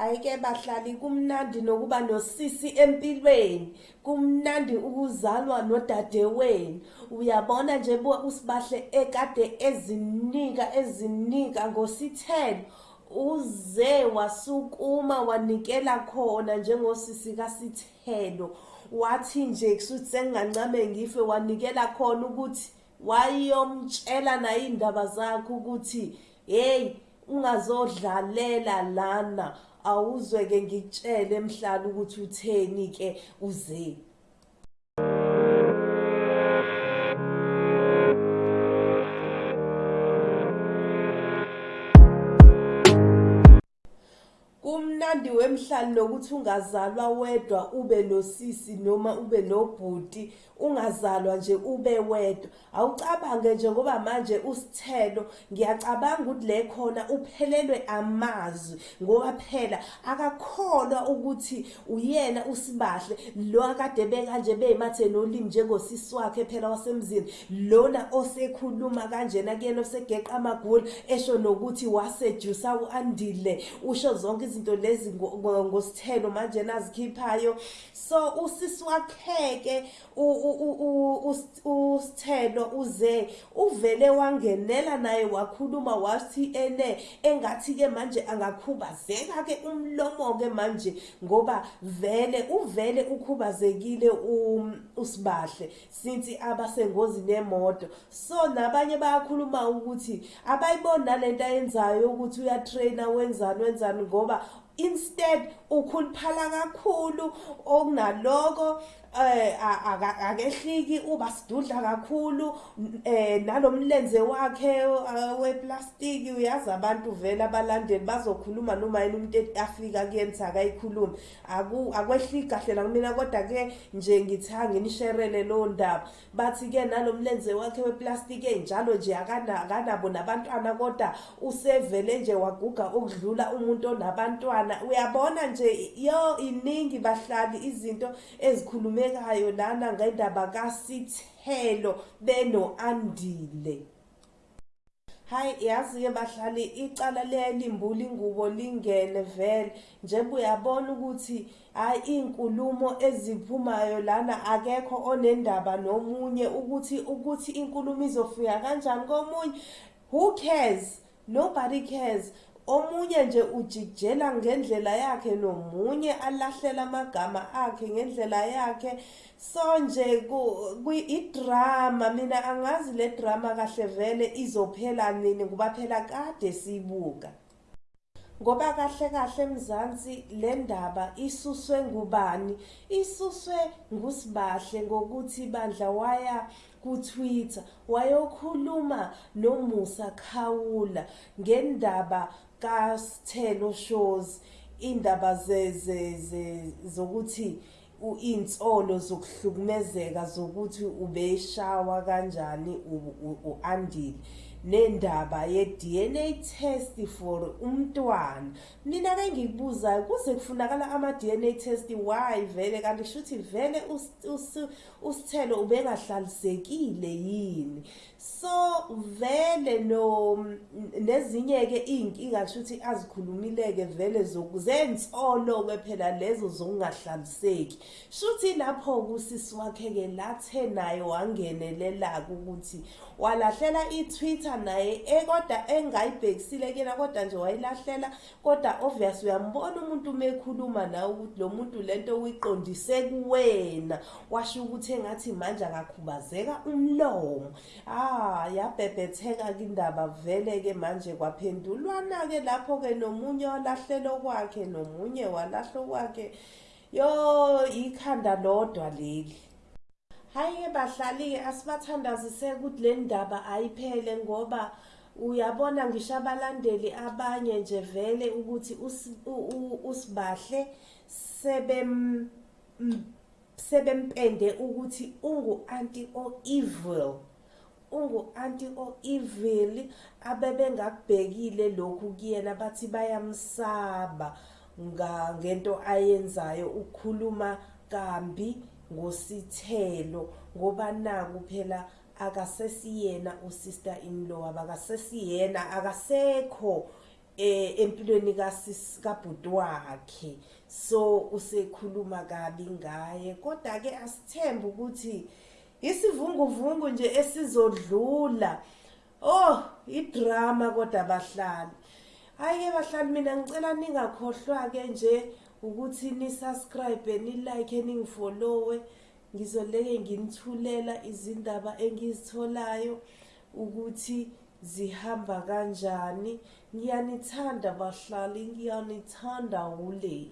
Ayike bahlali kumnandi nokuba nosisi empilweni. Kumnandi ukuzalwa nodadewenu. Uyabona nje usibahle ekade ezinika ezinika ngosithelo. Uze wasukuma wanikela khona njengosisi kaSithelo. Wathi nje kusuthi sengingancame ngife wanikela khona ukuthi wayomtshela naye indaba zakhe ukuthi hey ungazodlalela lana awuzweke ngikutshele emhlala ukuthi utheni ke uze. Kumnandi wemhlali nokuthi ungazalwa wedwa ube nosisi noma ube nobhuti ungazalwa nje ube wedwa. Awucabange nje ngoba manje usithelo ngiyacabanga ukuthi le khona uphelelwe amazwi ngoba phela akakholwa ukuthi uyena usibahle. Lo akade bekanje beyimathe nolimi njengosisi wakhe phela wasemzini lona osekhuluma kanjena kuyena osegeqa amagula esho nokuthi wasejusa u-andile. Usho zonke izinto lezi ngosithelo manje nazikhiphayo. So usisi wakheke usithelo uze uvele wangenela naye wakhuluma wathi ene engathi ke manje angakhubazeka ke umlomo ke manje ngoba vele uvele ukhubazekile usibahle since abasengozini yemoto. So nabanye bayakhuluma ukuthi abayibona lento ayenzayo ukuthi uyatraina wenzani wenzani ngoba instead ukhuluphala kakhulu okunaloko eh akehliki uba sidudla kakhulu eh nalomlenze wakhe eh, weplastiki uyazi abantu vele abalandeli bazokhuluma noma yini umuntu afika kuyenza akayikhulumi. Akwehliki kahle la kumina kodwa ke nje ngithanga ngisherele lo ndaba. Bathi ke nalomlenze wakhe weplastiki enjalo nje akanabo nabantwana kodwa usevele nje waguga ukudlula umuntu onabantwana. Uyabona nje yo iningi bahlali izinto ezikhuluma ekhulumekayo lana ngendaba kaSithelo beno-Andile. Hayi yazi-ke bahlali icala lelimbula ingubo lingene vele. Njengoba uyabona ukuthi hayi iy'nkulumo eziphumayo lana akekho onendaba nomunye ukuthi ukuthi inkulumo izofika kanjani komunye. Who cares? Nobody cares. Omunye nje ujikjela ngendlela yakhe nomunye alahlela amagama akhe ngendlela yakhe. So nje idrama mina angazi le drama kahle vele izophela nini ngoba phela kade siyibuka. Ngoba kahle kahle emzansi le ndaba isuswe ngubani? Isuswe ngusibahle ngokuthi bandla waya ku-Twitter wayokhuluma noMusa Khawula ngendaba kaSithelo shows indaba zokuthi insolo zokuhlukumezeka zokuthi ubeshawa kanjani u-Andile nendaba ye-DNA test for umntwana. Mina ke ngikubuzayo kuze kufunakala ama-DNA test why vele? Kanti kushuthi vele usithelo ubengahlalisekile yini? Vele no nezinye ke iy'nkinga kushuthi azikhulumile-ke vele zensolo-ke phela lezo zokungahlaliseki shuthi lapho-ke usisi wakhe-ke lathe naye wangenelela-ke ukuthi walahlela i-twitter naye ekoda engayibhekisile kuyena kodwa nje wayilahlela kodwa obvious uyambona umuntu uma ekhuluma nawe ukuthi lo muntu lento uyiqondise kuwena. Washo ukuthi engathi manje akakhubazeka umlomo. Ah yabhebhetheka-ke indaba vele-ke manje kwaphendulwana-ke lapho-ke nomunye walahlelo kwakhe nomunye walahlo kwakhe. Yo ikhanda lodwa leli. Hayi bahlali-ke asibathandazise ukuthi le ndaba ayiphele ngoba uyabona ngisho abalandeli abanye nje vele ukuthi usibahle sebem sebempende ukuthi ungu-anti o-evil ungu-anti o-evil abebengakubhekile lokhu kuyena bathi bayamsaba ngento ayenzayo ukukhuluma kambi ngosithelo ngoba naku phela akasesiyena usister in law abakasesiyena akasekho eh empilweni kabhuti wakhe so usekhuluma kabi ngaye. Kodwa ke asithembe ukuthi isivunguvungu nje esizodlula. Oh idrama kodwa abahlali hayi bahlali mina ngicela ningakhohlwa ke nje ukuthi ni subscribe ni like ningifollowe ngizoleke nginithulela izindaba engizitholayo ukuthi zihamba kanjani. Ngiyanithanda bahlali ngiyanithanda ule